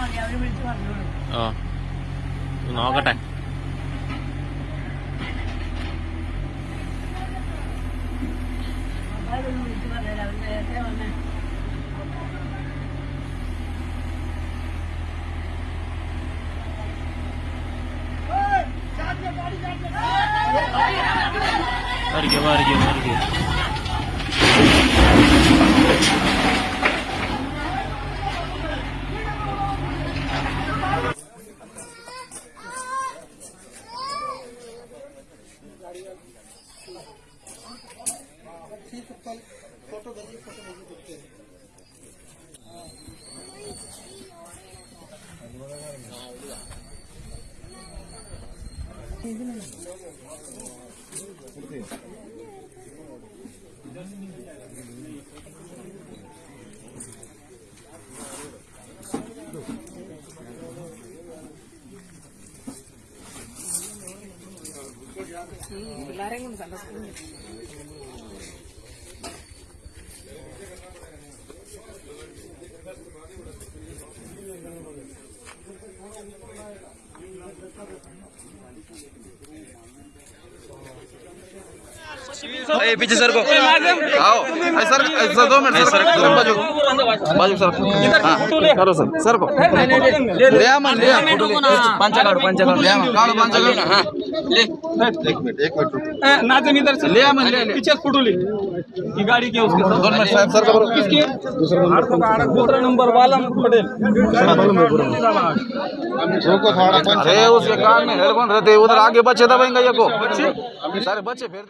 മതി അവര് വിളിച്ച് പറഞ്ഞോളൂ ഓ ഇത് നോക്കട്ടെ അവരൊന്ന് വിളിച്ച് പറഞ്ഞുതരാം അവര് നേരത്തെ വന്നേ foto dari foto lagi oke Ini lareng sama sekali. पीछे सर को। आओ। सर सर दो मिनट सर लंबा बाजू। बाजू सर. हाँ, करो सर. सर को. ले आ मन ले. आ फ़ोटो ले. पंचा काढो पंचा काढो ले आ मन काढो पंचा काढो हाँ. ले. एक मिनट एक मिनट नाजन इधर से. ले आ मन ले ले. पीछे फ़ोटो ले. ये गाड़ी क्या उसके साथ. दोन मिनट साहब सर का बरोबर किसकी? दूसरा नंबर वाला पटेल अरे उसके कान में हेडफोन रहते उधर आगे बच्चे दबाएँगे ये को. सारे बच्चे फिर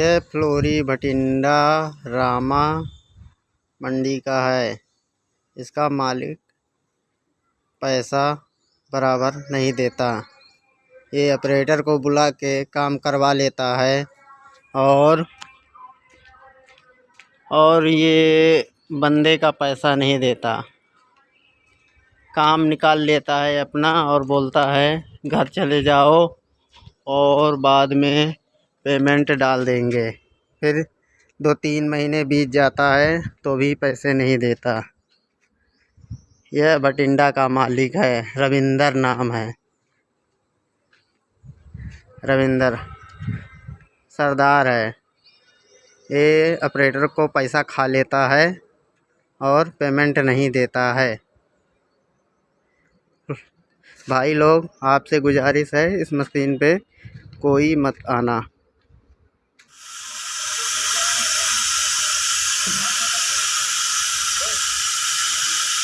यह फ्लोरी, भटिंडा, रामा मंडी का है। इसका मालिक पैसा बराबर नहीं देता। ये ऑपरेटर को बुला के काम करवा लेता है और और ये बंदे का पैसा नहीं देता। काम निकाल लेता है अपना और बोलता है, घर चले जाओ और बाद में पेमेंट डाल देंगे। फिर दो तीन महीने बीत जाता है तो भी पैसे नहीं देता। यह भटिंडा का मालिक है, रविंदर नाम है। रविंदर, सरदार है। ये ऑपरेटर को पैसा खा लेता है और पेमेंट नहीं देता है। भाई लोग, आपसे गुजारिश है, इस मशीन पे कोई मत आना।